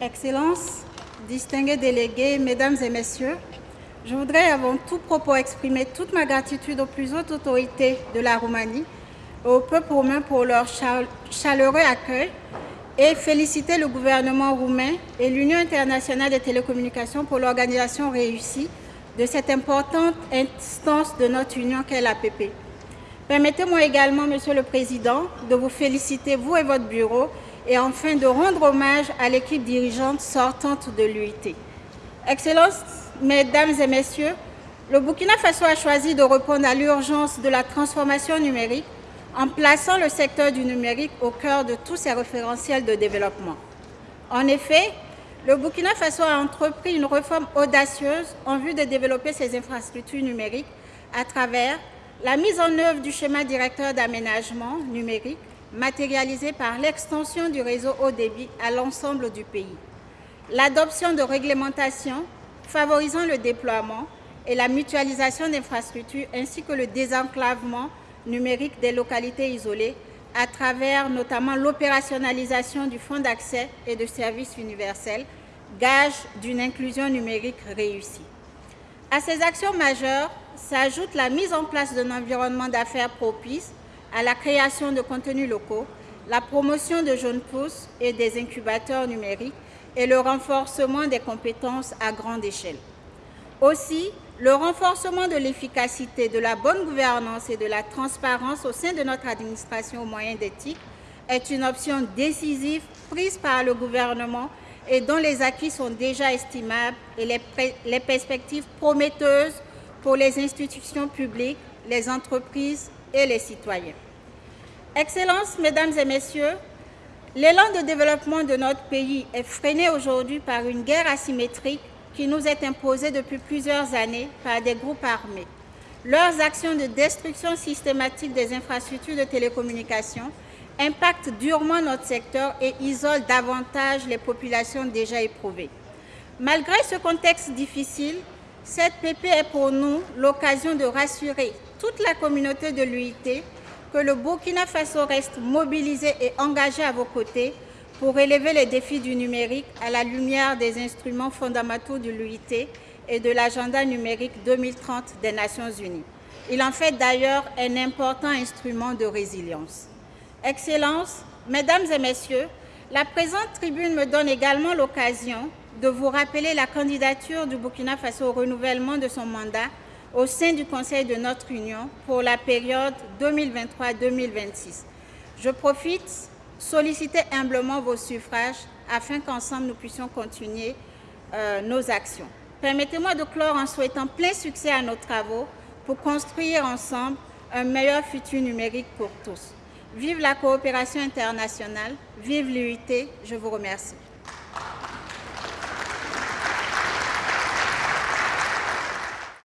Excellences, distingués délégués, Mesdames et Messieurs, je voudrais avant tout propos exprimer toute ma gratitude aux plus hautes autorités de la Roumanie, au peuple roumain pour leur chaleureux accueil et féliciter le gouvernement roumain et l'Union internationale des télécommunications pour l'organisation réussie de cette importante instance de notre union qu'est l'APP. Permettez-moi également, Monsieur le Président, de vous féliciter, vous et votre bureau, et enfin de rendre hommage à l'équipe dirigeante sortante de l'UIT. Excellences, Mesdames et Messieurs, le Burkina Faso a choisi de répondre à l'urgence de la transformation numérique en plaçant le secteur du numérique au cœur de tous ses référentiels de développement. En effet, le Burkina Faso a entrepris une réforme audacieuse en vue de développer ses infrastructures numériques à travers la mise en œuvre du schéma directeur d'aménagement numérique matérialisé par l'extension du réseau haut débit à l'ensemble du pays, l'adoption de réglementations favorisant le déploiement et la mutualisation d'infrastructures ainsi que le désenclavement numérique des localités isolées à travers notamment l'opérationnalisation du Fonds d'accès et de services universels, gage d'une inclusion numérique réussie. À ces actions majeures s'ajoute la mise en place d'un environnement d'affaires propice à la création de contenus locaux, la promotion de jeunes pousses et des incubateurs numériques et le renforcement des compétences à grande échelle. Aussi, le renforcement de l'efficacité, de la bonne gouvernance et de la transparence au sein de notre administration aux moyens d'éthique est une option décisive prise par le gouvernement et dont les acquis sont déjà estimables et les, perspectives prometteuses pour les institutions publiques, les entreprises et les citoyens. Excellences, Mesdames et Messieurs, L'élan de développement de notre pays est freiné aujourd'hui par une guerre asymétrique qui nous est imposée depuis plusieurs années par des groupes armés. Leurs actions de destruction systématique des infrastructures de télécommunications impactent durement notre secteur et isolent davantage les populations déjà éprouvées. Malgré ce contexte difficile, cette PP est pour nous l'occasion de rassurer toute la communauté de l'UIT que le Burkina Faso reste mobilisé et engagé à vos côtés pour relever les défis du numérique à la lumière des instruments fondamentaux de l'UIT et de l'agenda numérique 2030 des Nations Unies. Il en fait d'ailleurs un important instrument de résilience. Excellences, Mesdames et Messieurs, la présente tribune me donne également l'occasion de vous rappeler la candidature du Burkina Faso au renouvellement de son mandat au sein du Conseil de notre Union pour la période 2023-2026. Je profite solliciter humblement vos suffrages afin qu'ensemble nous puissions continuer euh, nos actions. Permettez-moi de clore en souhaitant plein succès à nos travaux pour construire ensemble un meilleur futur numérique pour tous. Vive la coopération internationale, vive l'UIT, je vous remercie.